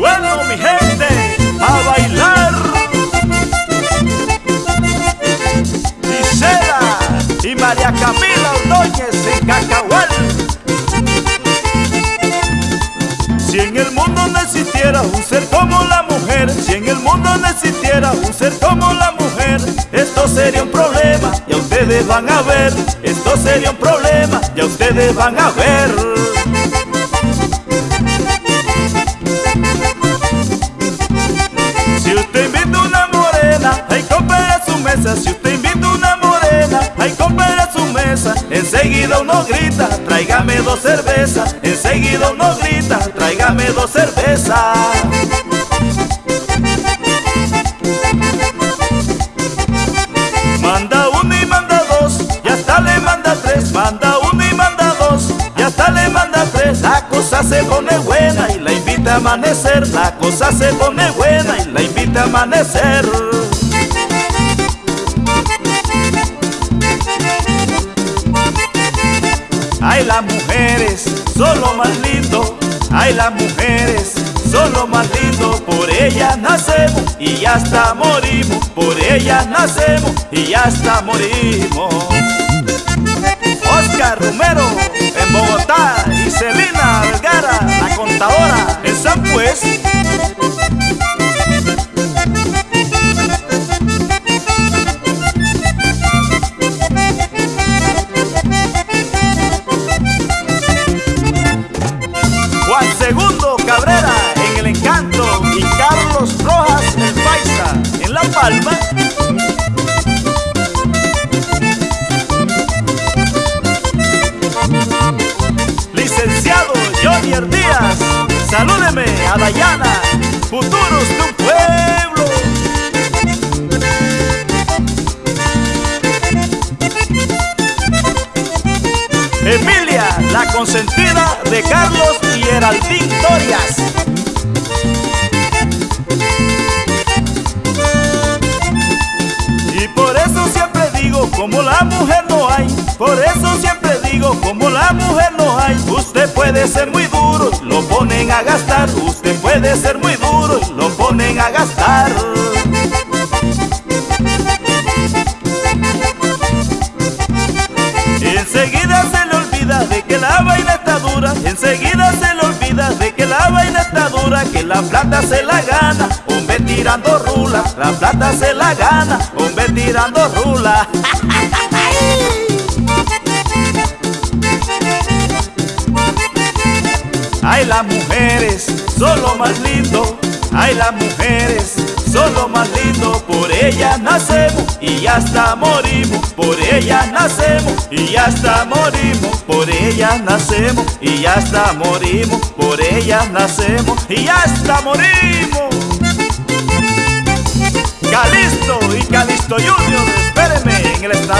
Bueno, mi gente, a bailar. Gisela y María Camila Ordóñez en Cacahual. Si en el mundo no existiera un ser como la mujer, si en el mundo no existiera un ser como la mujer, esto sería un problema, ya ustedes van a ver, esto sería un problema, ya ustedes van a ver. Si usted invita una morena, ahí compra su mesa. Enseguida uno grita, tráigame dos cervezas. Enseguida uno grita, tráigame dos cervezas. Manda uno y manda dos, y hasta le manda tres. Manda uno y manda dos, y hasta le manda tres. La cosa se pone buena y la invita a amanecer. La cosa se pone buena y la invita a amanecer. Ay, las mujeres son lo más lindo. Ay, las mujeres son lo más lindo. Por ellas nacemos y hasta morimos. Por ellas nacemos y hasta morimos. Oscar Romero en Bogotá y Celina Vergara, la contadora en San Pues. Licenciado Johnny Díaz, salúdeme a Dayana, futuros de un pueblo. Emilia, la consentida de Carlos y Heraldín Dorias. Como la mujer no hay, por eso siempre digo, como la mujer no hay, usted puede ser muy duro, lo ponen a gastar, usted puede ser muy duro, lo ponen a gastar. Enseguida se le olvida de que la vaina está dura, enseguida se le olvida de que la vaina está dura, que la plata se la gana, tirando rula, la plata se la gana, hombre tirando rula. Ay, las mujeres son lo más lindo. Ay, las mujeres son lo más lindo. Por ellas nacemos y hasta morimos. Por ellas nacemos y hasta morimos. Por ellas nacemos y hasta morimos. Por ellas nacemos y hasta morimos. Sixto Junior, espéreme en el estadio.